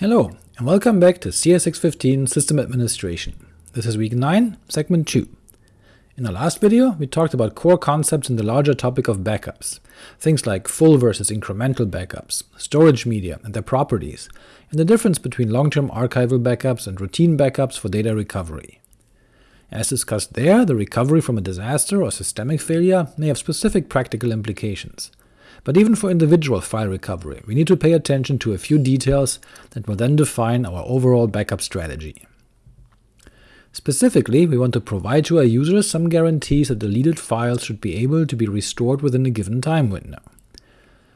Hello, and welcome back to CS615 System Administration. This is week 9, segment 2. In our last video, we talked about core concepts in the larger topic of backups, things like full versus incremental backups, storage media and their properties, and the difference between long-term archival backups and routine backups for data recovery. As discussed there, the recovery from a disaster or systemic failure may have specific practical implications, but even for individual file recovery, we need to pay attention to a few details that will then define our overall backup strategy. Specifically, we want to provide to our users some guarantees that deleted files should be able to be restored within a given time window.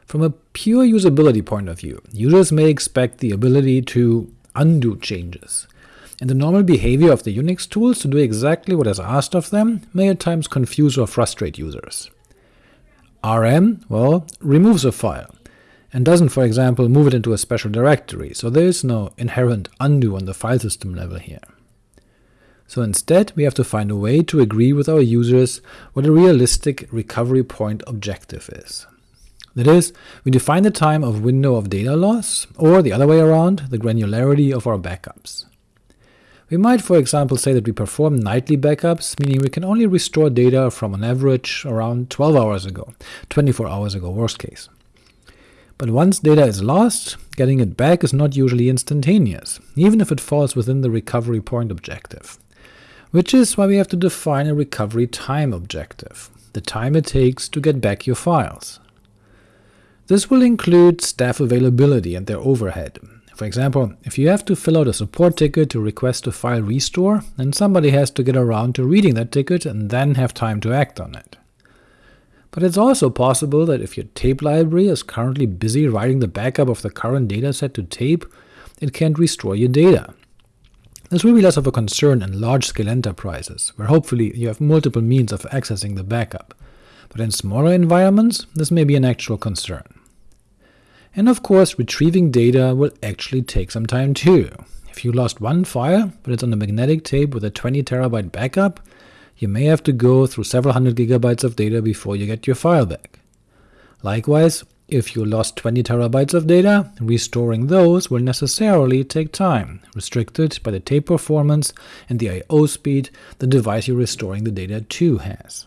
From a pure usability point of view, users may expect the ability to undo changes, and the normal behavior of the Unix tools to do exactly what is asked of them may at times confuse or frustrate users rm, well, removes a file, and doesn't, for example, move it into a special directory, so there is no inherent undo on the file system level here. So instead, we have to find a way to agree with our users what a realistic recovery point objective is. That is, we define the time of window of data loss, or the other way around, the granularity of our backups. We might for example say that we perform nightly backups, meaning we can only restore data from an average around 12 hours ago, 24 hours ago worst case. But once data is lost, getting it back is not usually instantaneous, even if it falls within the recovery point objective. Which is why we have to define a recovery time objective, the time it takes to get back your files. This will include staff availability and their overhead, for example, if you have to fill out a support ticket to request a file restore, then somebody has to get around to reading that ticket and then have time to act on it. But it's also possible that if your tape library is currently busy writing the backup of the current dataset to tape, it can't restore your data. This will be less of a concern in large-scale enterprises, where hopefully you have multiple means of accessing the backup, but in smaller environments this may be an actual concern. And of course, retrieving data will actually take some time too. If you lost one file, but it's on a magnetic tape with a 20 terabyte backup, you may have to go through several hundred gigabytes of data before you get your file back. Likewise, if you lost 20 terabytes of data, restoring those will necessarily take time, restricted by the tape performance and the I.O. speed the device you're restoring the data to has.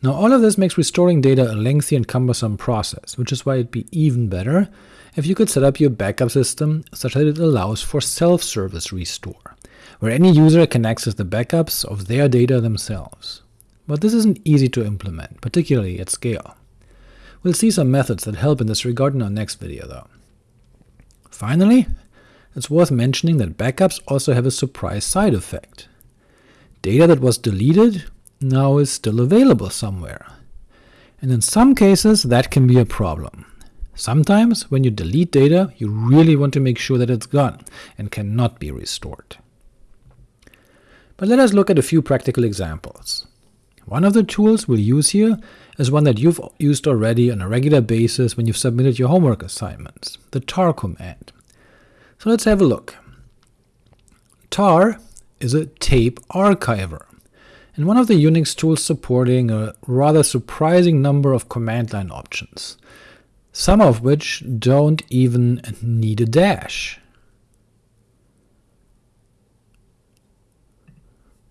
Now all of this makes restoring data a lengthy and cumbersome process, which is why it'd be even better if you could set up your backup system such that it allows for self-service restore, where any user can access the backups of their data themselves. But this isn't easy to implement, particularly at scale. We'll see some methods that help in this regard in our next video, though. Finally, it's worth mentioning that backups also have a surprise side effect. Data that was deleted now is still available somewhere. And in some cases that can be a problem. Sometimes when you delete data, you really want to make sure that it's gone and cannot be restored. But let us look at a few practical examples. One of the tools we'll use here is one that you've used already on a regular basis when you've submitted your homework assignments, the tar command. So let's have a look. tar is a tape archiver and one of the Unix tools supporting a rather surprising number of command line options, some of which don't even need a dash.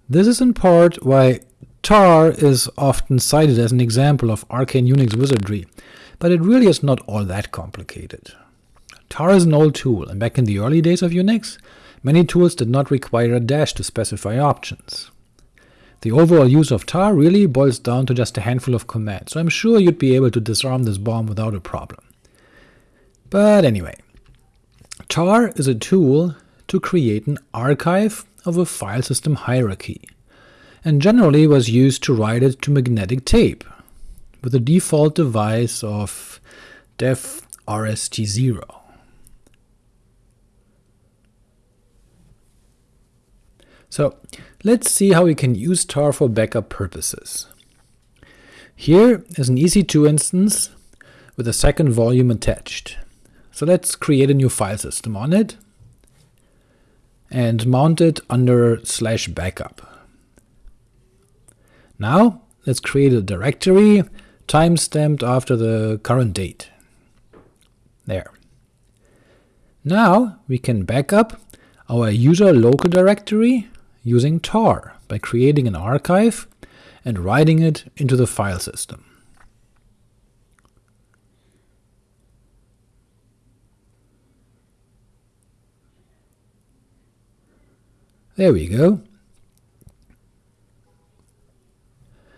This is in part why tar is often cited as an example of arcane Unix wizardry, but it really is not all that complicated. tar is an old tool, and back in the early days of Unix, many tools did not require a dash to specify options. The overall use of tar really boils down to just a handful of commands, so I'm sure you'd be able to disarm this bomb without a problem. But anyway, tar is a tool to create an archive of a file system hierarchy, and generally was used to write it to magnetic tape, with a default device of dev rst0. So let's see how we can use tar for backup purposes. Here is an EC2 instance with a second volume attached. So let's create a new file system on it and mount it under slash backup. Now let's create a directory time-stamped after the current date. There. Now we can backup our user local directory using tar by creating an archive and writing it into the file system. There we go.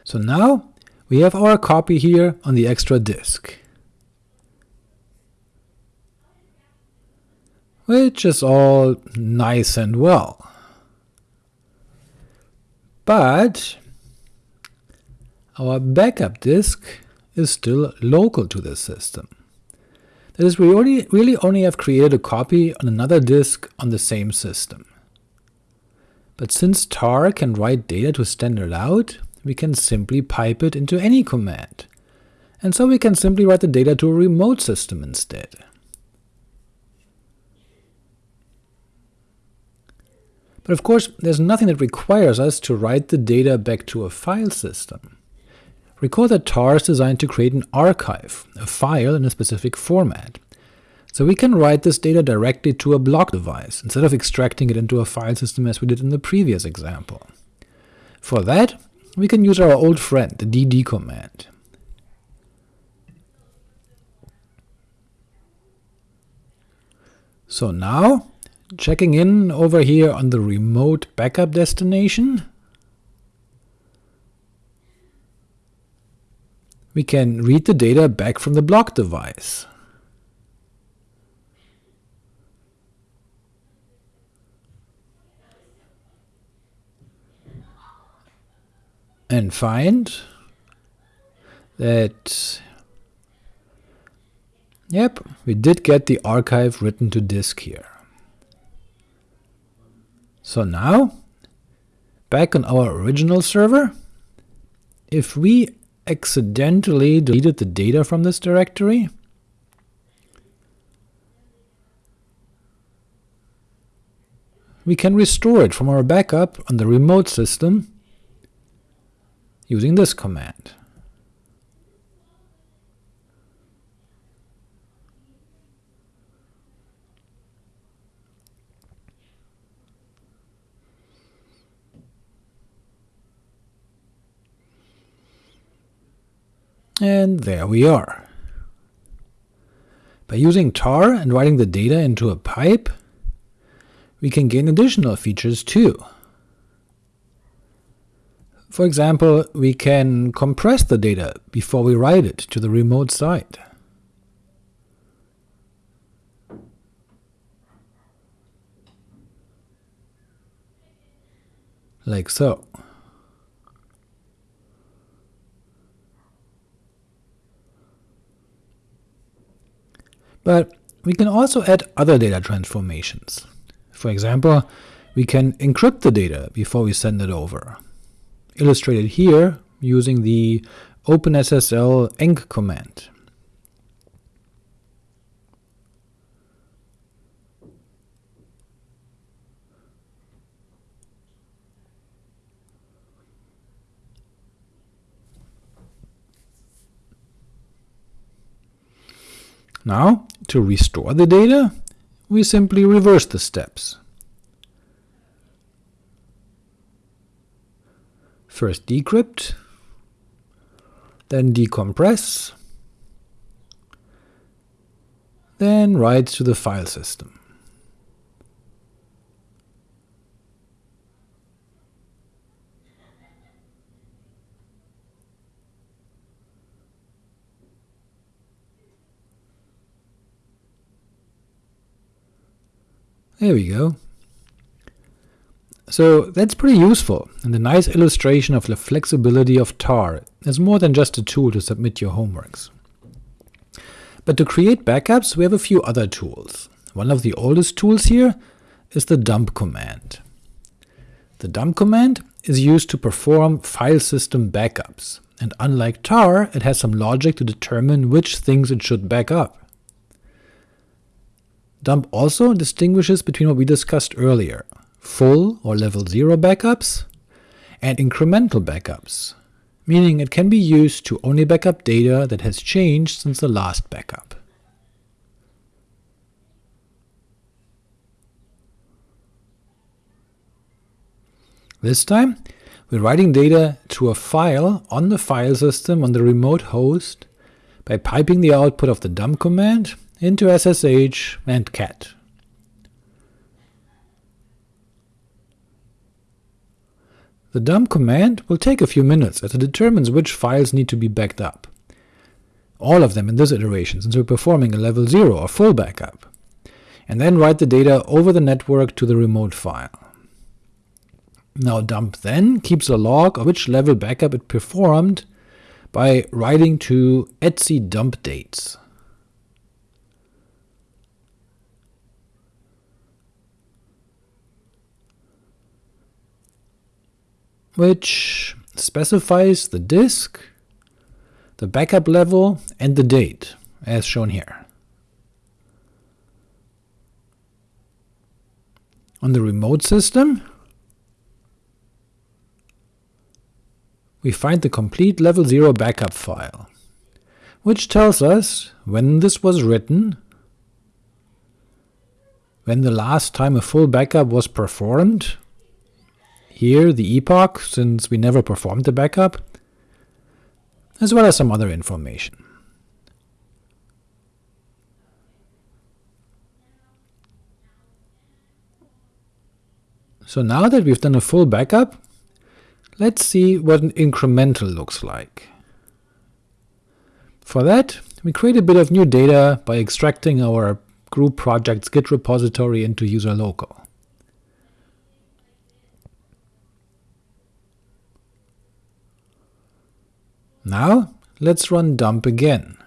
So now we have our copy here on the extra disk, which is all nice and well. But our backup disk is still local to this system. That is, we only, really only have created a copy on another disk on the same system. But since tar can write data to standard out, we can simply pipe it into any command, and so we can simply write the data to a remote system instead. But of course, there's nothing that requires us to write the data back to a file system. Recall that tar is designed to create an archive, a file in a specific format, so we can write this data directly to a block device, instead of extracting it into a file system as we did in the previous example. For that, we can use our old friend, the dd command. So now, checking in over here on the remote backup destination, we can read the data back from the block device. and find that yep, we did get the archive written to disk here. So now, back on our original server, if we accidentally deleted the data from this directory, we can restore it from our backup on the remote system using this command. And there we are. By using tar and writing the data into a pipe, we can gain additional features too. For example, we can compress the data before we write it to the remote site. Like so. But we can also add other data transformations. For example, we can encrypt the data before we send it over illustrated here using the OpenSSL enc command. Now, to restore the data, we simply reverse the steps. First decrypt, then decompress, then write to the file system. There we go. So that's pretty useful, and a nice illustration of the flexibility of tar as more than just a tool to submit your homeworks. But to create backups we have a few other tools. One of the oldest tools here is the dump command. The dump command is used to perform file system backups, and unlike tar, it has some logic to determine which things it should back up. Dump also distinguishes between what we discussed earlier, full or level 0 backups, and incremental backups, meaning it can be used to only backup data that has changed since the last backup. This time, we're writing data to a file on the file system on the remote host by piping the output of the dump command into SSH and cat. The dump command will take a few minutes as it determines which files need to be backed up. All of them in this iteration, since we're performing a level 0 or full backup, and then write the data over the network to the remote file. Now dump then keeps a log of which level backup it performed by writing to etc dump dates. Which specifies the disk, the backup level, and the date, as shown here. On the remote system, we find the complete level 0 backup file, which tells us when this was written, when the last time a full backup was performed, here the epoch, since we never performed the backup, as well as some other information. So now that we've done a full backup, let's see what an incremental looks like. For that, we create a bit of new data by extracting our group project's Git repository into user local. Now let's run dump again.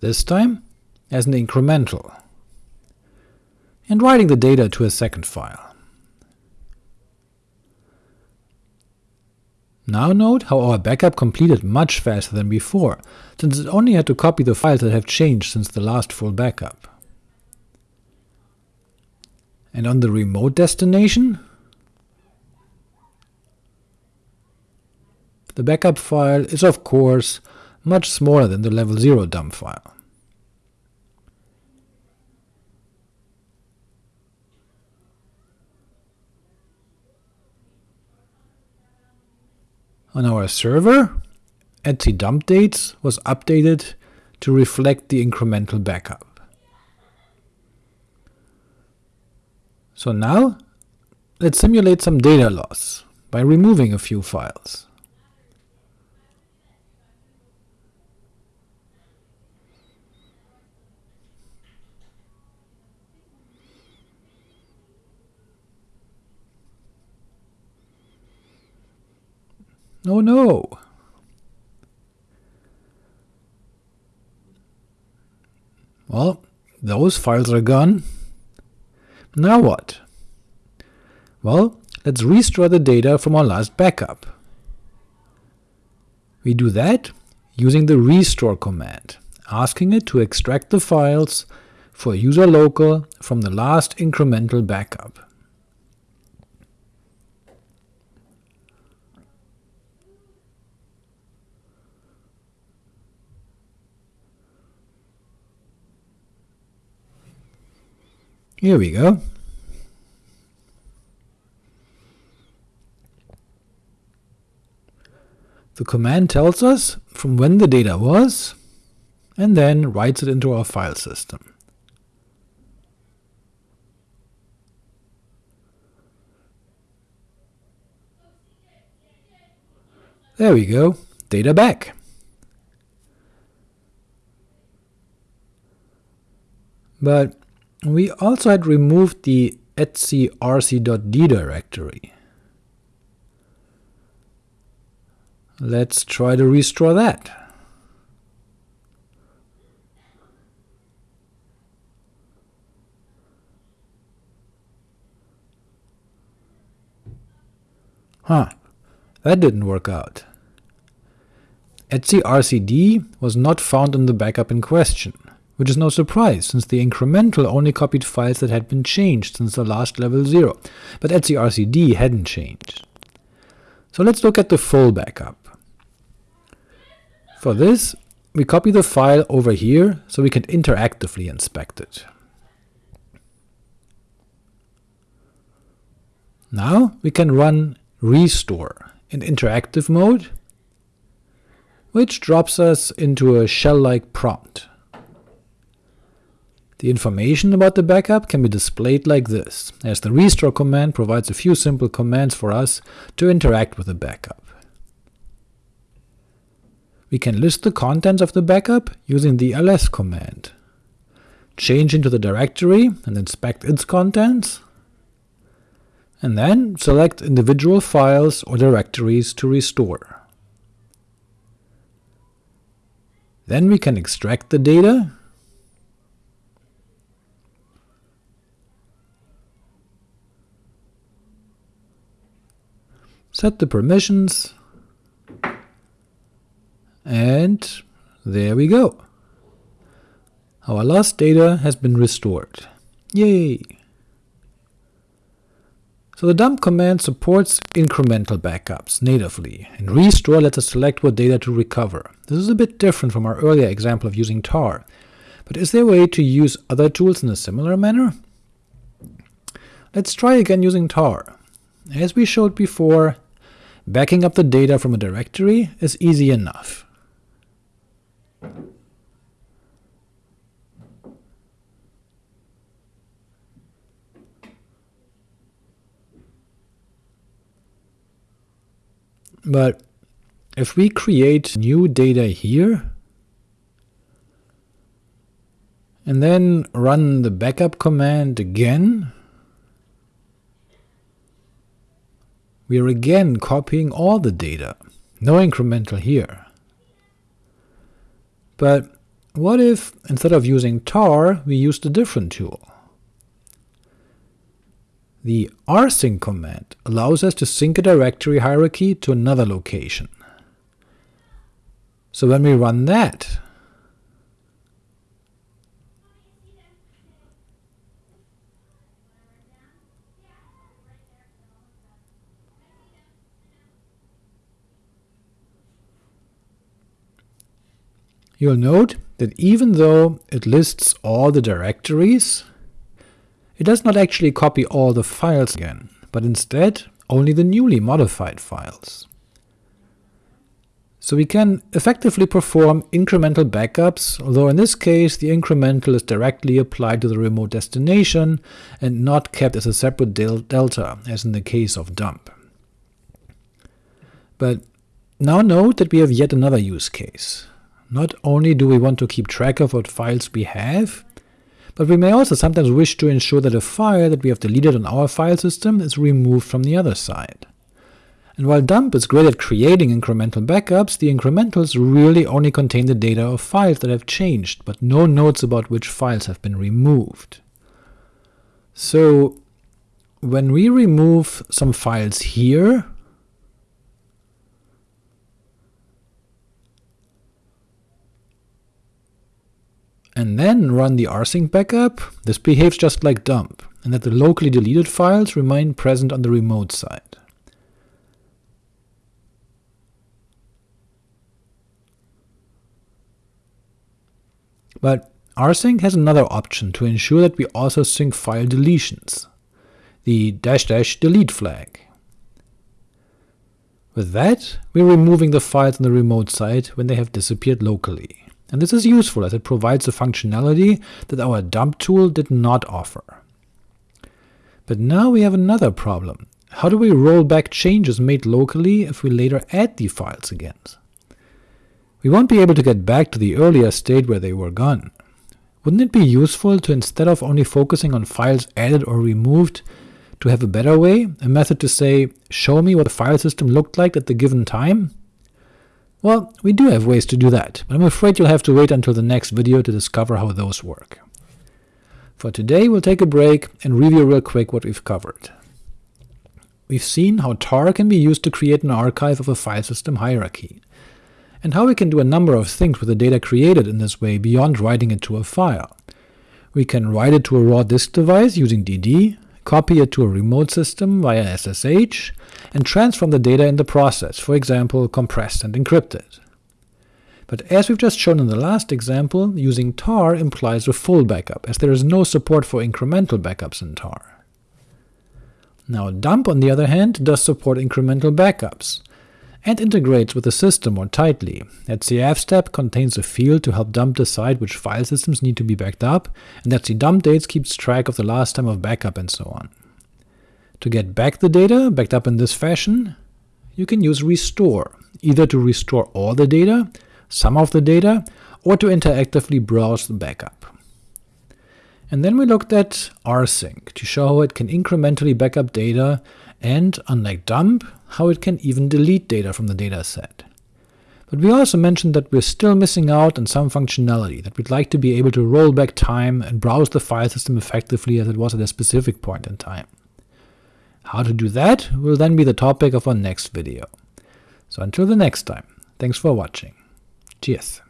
This time as an incremental, and writing the data to a second file. Now note how our backup completed much faster than before, since it only had to copy the files that have changed since the last full backup and on the remote destination, the backup file is of course much smaller than the level 0 dump file. On our server, etc dump dates was updated to reflect the incremental backup. So now, let's simulate some data loss by removing a few files. Oh no! Well, those files are gone, now what? Well, let's restore the data from our last backup. We do that using the restore command, asking it to extract the files for user local from the last incremental backup. Here we go. The command tells us from when the data was, and then writes it into our file system. There we go, data back. But we also had removed the etcrc.d directory. Let's try to restore that. Huh, that didn't work out. etcrcd was not found in the backup in question which is no surprise, since the incremental only copied files that had been changed since the last level 0, but etcrcd hadn't changed. So let's look at the full backup. For this, we copy the file over here so we can interactively inspect it. Now we can run restore in interactive mode, which drops us into a shell-like prompt. The information about the backup can be displayed like this, as the restore command provides a few simple commands for us to interact with the backup. We can list the contents of the backup using the ls command, change into the directory and inspect its contents, and then select individual files or directories to restore. Then we can extract the data, set the permissions, and there we go. Our lost data has been restored. Yay! So the dump command supports incremental backups natively, and restore lets us select what data to recover. This is a bit different from our earlier example of using tar, but is there a way to use other tools in a similar manner? Let's try again using tar. As we showed before, backing up the data from a directory is easy enough. But if we create new data here, and then run the backup command again, we are again copying all the data, no incremental here. But what if, instead of using tar, we used a different tool? The rsync command allows us to sync a directory hierarchy to another location. So when we run that, you'll note that even though it lists all the directories, it does not actually copy all the files again, but instead only the newly modified files. So we can effectively perform incremental backups, although in this case the incremental is directly applied to the remote destination and not kept as a separate del delta, as in the case of dump. But now note that we have yet another use case. Not only do we want to keep track of what files we have, but we may also sometimes wish to ensure that a file that we have deleted on our file system is removed from the other side. And while dump is great at creating incremental backups, the incrementals really only contain the data of files that have changed, but no notes about which files have been removed. So when we remove some files here, and then run the rsync backup, this behaves just like dump, and that the locally deleted files remain present on the remote side. But rsync has another option to ensure that we also sync file deletions, the dash dash delete flag. With that, we're removing the files on the remote side when they have disappeared locally and this is useful as it provides a functionality that our dump tool did not offer. But now we have another problem. How do we roll back changes made locally if we later add the files again? We won't be able to get back to the earlier state where they were gone. Wouldn't it be useful to instead of only focusing on files added or removed, to have a better way, a method to say, show me what the file system looked like at the given time? Well, we do have ways to do that, but I'm afraid you'll have to wait until the next video to discover how those work. For today we'll take a break and review real quick what we've covered. We've seen how tar can be used to create an archive of a file system hierarchy, and how we can do a number of things with the data created in this way beyond writing it to a file. We can write it to a raw disk device using DD, copy it to a remote system via SSH, and transform the data in the process, for example compressed and encrypted. But as we've just shown in the last example, using tar implies a full backup, as there is no support for incremental backups in tar. Now dump, on the other hand, does support incremental backups, and integrates with the system more tightly. etc fstab contains a field to help dump decide which file systems need to be backed up, and that dump dates keeps track of the last time of backup and so on. To get back the data, backed up in this fashion, you can use restore, either to restore all the data, some of the data, or to interactively browse the backup. And then we looked at rsync, to show how it can incrementally backup data, and, unlike dump, how it can even delete data from the dataset. But we also mentioned that we're still missing out on some functionality, that we'd like to be able to roll back time and browse the file system effectively as it was at a specific point in time. How to do that will then be the topic of our next video. So until the next time, thanks for watching. Cheers.